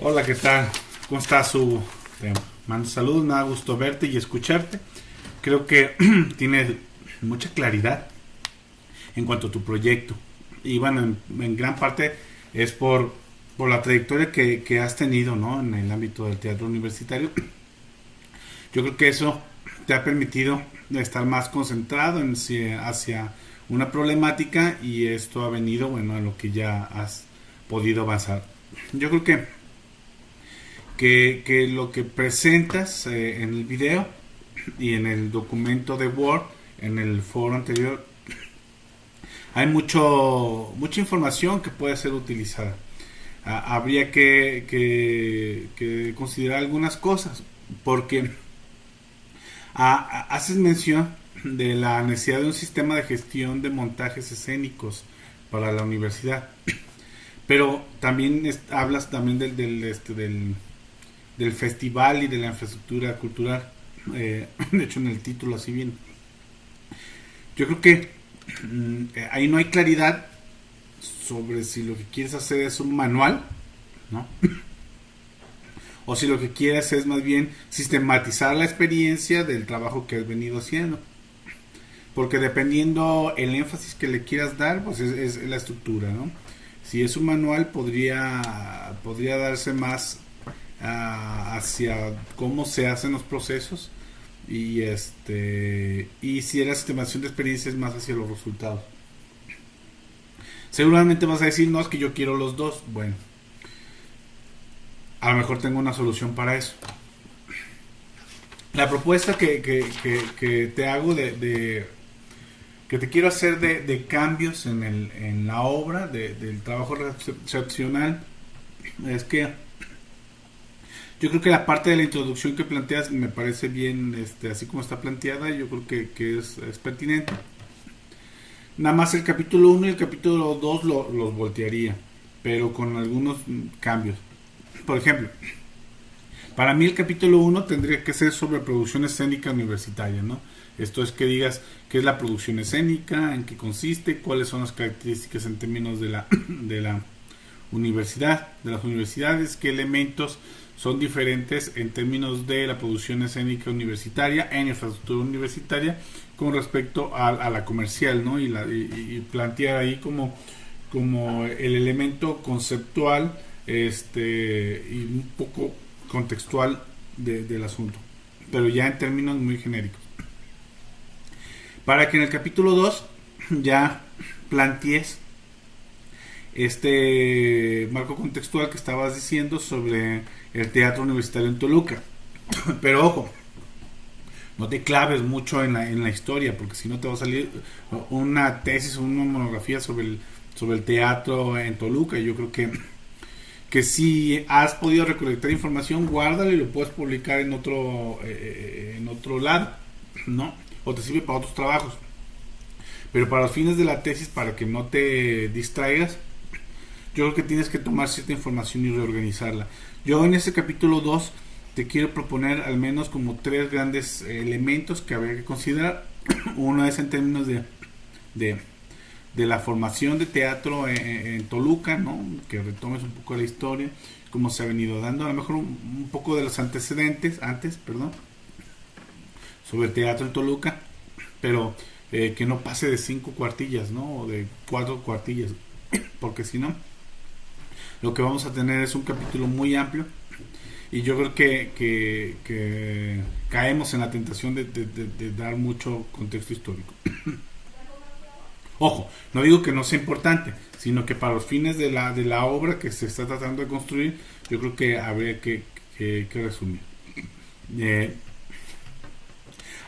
Hola, ¿qué tal? ¿Cómo estás, Hugo? Te mando saludos, me da gusto verte y escucharte. Creo que tienes mucha claridad en cuanto a tu proyecto. Y bueno, en, gran parte es por, por la trayectoria que, que, has tenido ¿no? en el ámbito del teatro universitario. Yo creo que eso te ha permitido estar más concentrado en, hacia una problemática y esto ha venido bueno a lo que ya has podido avanzar. Yo creo que que, lo que presentas eh, en el video y en el documento de Word, en el foro anterior, hay mucho mucha información que puede ser utilizada. habría que, que, considerar algunas cosas, porque haces mención de la necesidad de un sistema de gestión de montajes escénicos para la universidad. Pero también hablas también del, del, este, del, del festival y de la infraestructura cultural. Eh, de hecho, en el título así bien. Yo creo que mm, ahí no hay claridad sobre si lo que quieres hacer es un manual, ¿no? o si lo que quieres es más bien sistematizar la experiencia del trabajo que has venido haciendo. Porque dependiendo el énfasis que le quieras dar, pues es, es la estructura, ¿no? Si es un manual, podría, podría darse más hacia cómo se hacen los procesos y este y si la estimación de experiencia es más hacia los resultados. Seguramente vas a decir, no, es que yo quiero los dos. Bueno, a lo mejor tengo una solución para eso. La propuesta que, te hago de, que te quiero hacer de, cambios en, el, en la obra, del trabajo recepcional, es que yo creo que la parte de la introducción que planteas me parece bien, este, así como está planteada, yo creo que, es, pertinente. Nada más el capítulo 1 y el capítulo 2 lo, los voltearía, pero con algunos cambios. Por ejemplo, para mí el capítulo 1 tendría que ser sobre producción escénica universitaria, ¿no? Esto es que digas qué es la producción escénica, en qué consiste, cuáles son las características en términos de la, de la universidad, de las universidades, qué elementos son diferentes en términos de la producción escénica universitaria, en infraestructura universitaria, con respecto a, la comercial, ¿no? Y, la, plantear ahí como, como el elemento conceptual este, y un poco contextual del asunto, pero ya en términos muy genéricos. Para que en el capítulo 2 ya plantees este marco contextual que estabas diciendo sobre el teatro universitario en Toluca. Pero ojo, no te claves mucho en la, en la historia, porque si no te va a salir una tesis o una monografía sobre el, sobre el teatro en Toluca. Yo creo que, que si has podido recolectar información, guárdalo y lo puedes publicar en otro, eh, en otro lado, ¿no? O te sirve para otros trabajos. Pero para los fines de la tesis, para que no te distraigas, yo creo que tienes que tomar cierta información y reorganizarla. Yo en este capítulo 2 te quiero proponer al menos como tres grandes elementos que habría que considerar. Uno es en términos de, de, la formación de teatro en, Toluca, ¿no? que retomes un poco la historia, cómo se ha venido dando, a lo mejor un, poco de los antecedentes, antes, perdón, sobre el teatro en Toluca, pero eh, que no pase de cinco cuartillas, ¿no? O de cuatro cuartillas, porque si no, lo que vamos a tener es un capítulo muy amplio y yo creo que, caemos en la tentación de, dar mucho contexto histórico. Ojo, no digo que no sea importante, sino que para los fines de la, de la obra que se está tratando de construir, yo creo que habría que, resumir. Eh,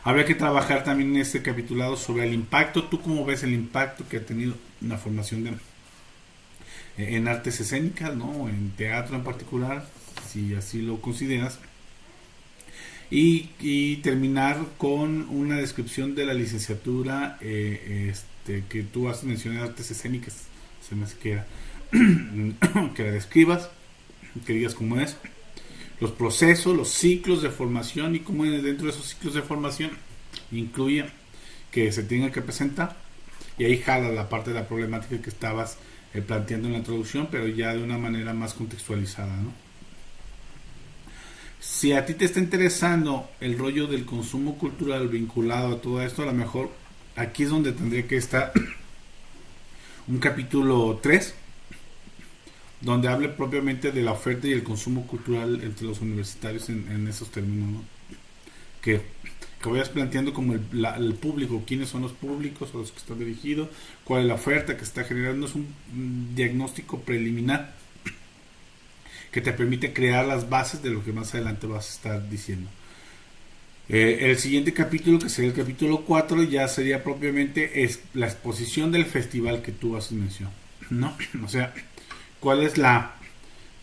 habría que trabajar también en este capitulado sobre el impacto. ¿Tú cómo ves el impacto que ha tenido la formación de, en artes escénicas, ¿no? en teatro en particular, si así lo consideras. Y, terminar con una descripción de la licenciatura eh, este, que tú has mencionado, artes escénicas, se me que que la describas, que digas cómo es, los procesos, los ciclos de formación y cómo dentro de esos ciclos de formación incluye que se tenga que presentar y ahí jala la parte de la problemática que estabas eh, planteando en la introducción, pero ya de una manera más contextualizada. ¿no? si a ti te está interesando el rollo del consumo cultural vinculado a todo esto, a lo mejor aquí es donde tendría que estar un capítulo 3, donde hable propiamente de la oferta y el consumo cultural entre los universitarios en, esos términos, que, que, vayas planteando como el, público, quiénes son los públicos a los que está dirigido, cuál es la oferta que está generando, es un diagnóstico preliminar que te permite crear las bases de lo que más adelante vas a estar diciendo. Eh, el siguiente capítulo, que sería el capítulo 4, ya sería propiamente es la exposición del festival que tú haces mención. ¿no? O sea, cuál es la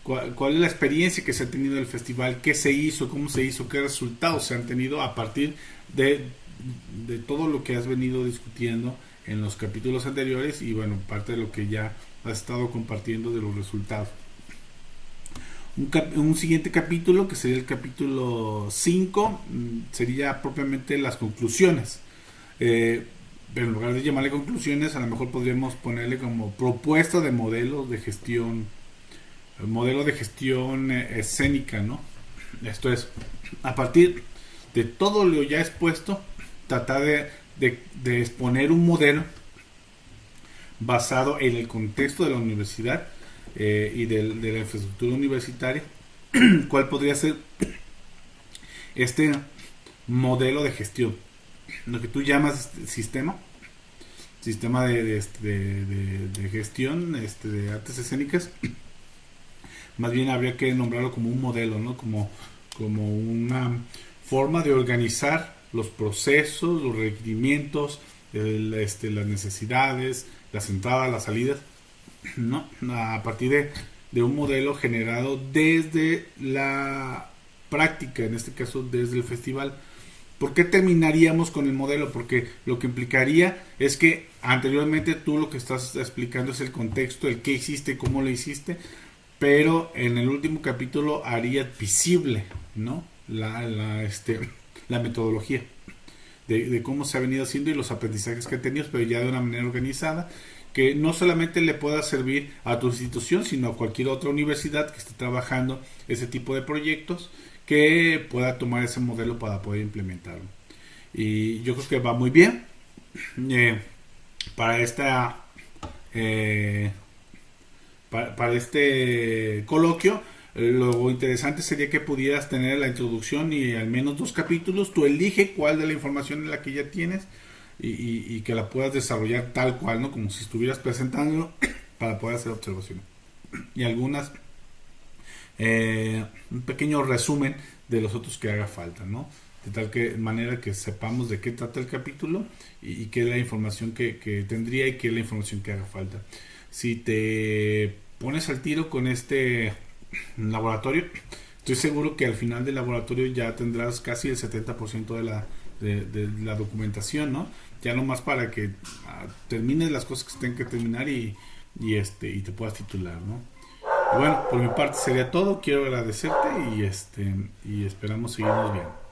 cuál, es la experiencia que se ha tenido del festival, qué se hizo, cómo se hizo, qué resultados se han tenido a partir de, de todo lo que has venido discutiendo en los capítulos anteriores y bueno, parte de lo que ya has estado compartiendo de los resultados un, siguiente capítulo, que sería el capítulo 5, mm, sería propiamente las conclusiones. Eh, pero en lugar de llamarle conclusiones, a lo mejor podríamos ponerle como propuesta de modelos de gestión, modelo de gestión eh, escénica, ¿no? Esto es, a partir de todo lo ya expuesto, tratar de, exponer un modelo basado en el contexto de la universidad eh, y de, la infraestructura universitaria, cuál podría ser este modelo de gestión, lo que tú llamas sistema, sistema de, de, gestión este, de artes escénicas, más bien habría que nombrarlo como un modelo, ¿no? como, como una forma de organizar los procesos, los requerimientos, este, las necesidades, las entradas, las salidas ¿no? A partir de, un modelo generado desde la práctica, en este caso desde el festival. ¿Por qué terminaríamos con el modelo? Porque lo que implicaría es que anteriormente tú lo que estás explicando es el contexto, el qué hiciste, cómo lo hiciste, pero en el último capítulo haría visible, ¿no? La, la, este, la metodología de, cómo se ha venido haciendo y los aprendizajes que ha tenido, pero ya de una manera organizada que no solamente le pueda servir a tu institución, sino a cualquier otra universidad que esté trabajando ese tipo de proyectos que pueda tomar ese modelo para poder implementarlo. Y yo creo que va muy bien eh, para esta eh, para, este coloquio. Lo interesante sería que pudieras tener la introducción y al menos dos capítulos. Tú elige cuál de la información en la que ya tienes y, que la puedas desarrollar tal cual, ¿no? Como si estuvieras presentándolo para poder hacer observaciones. Y algunas, eh, un pequeño resumen de los otros que haga falta, ¿no? De tal manera que sepamos de qué trata el capítulo y, qué es la información que, tendría y qué es la información que haga falta. Si te pones al tiro con este laboratorio, estoy seguro que al final del laboratorio ya tendrás casi el 70% de la, de, la documentación, ¿no? ya nomás para que ah, termines las cosas que se tengan que terminar y, y, este y te puedas titular, ¿no? bueno, por mi parte sería todo. Quiero agradecerte y este y esperamos seguirnos viendo.